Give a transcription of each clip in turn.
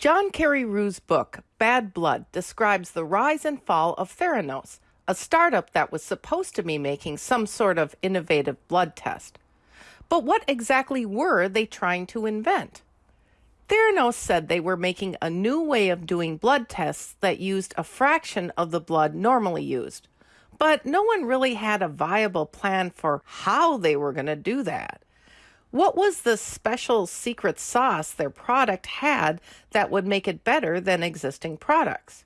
John Carreyrou's book, Bad Blood, describes the rise and fall of Theranos, a startup that was supposed to be making some sort of innovative blood test. But what exactly were they trying to invent? Theranos said they were making a new way of doing blood tests that used a fraction of the blood normally used. But no one really had a viable plan for how they were going to do that. What was the special secret sauce their product had that would make it better than existing products?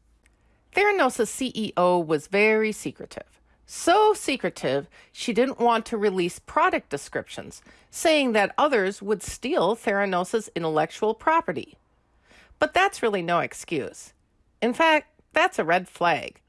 Theranos' CEO was very secretive. So secretive, she didn't want to release product descriptions, saying that others would steal Theranos' intellectual property. But that's really no excuse. In fact, that's a red flag.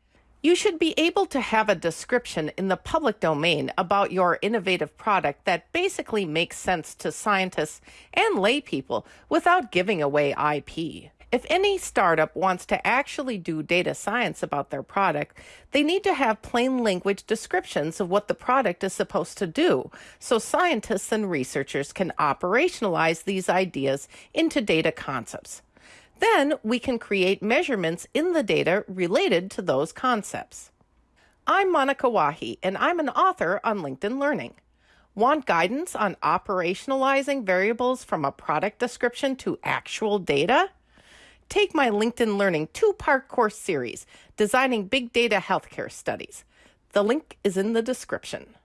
You should be able to have a description in the public domain about your innovative product that basically makes sense to scientists and laypeople without giving away IP. If any startup wants to actually do data science about their product, they need to have plain language descriptions of what the product is supposed to do so scientists and researchers can operationalize these ideas into data concepts. Then we can create measurements in the data related to those concepts. I'm Monica Wahi, and I'm an author on LinkedIn Learning. Want guidance on operationalizing variables from a product description to actual data? Take my LinkedIn Learning two part course series, Designing Big Data Healthcare Studies. The link is in the description.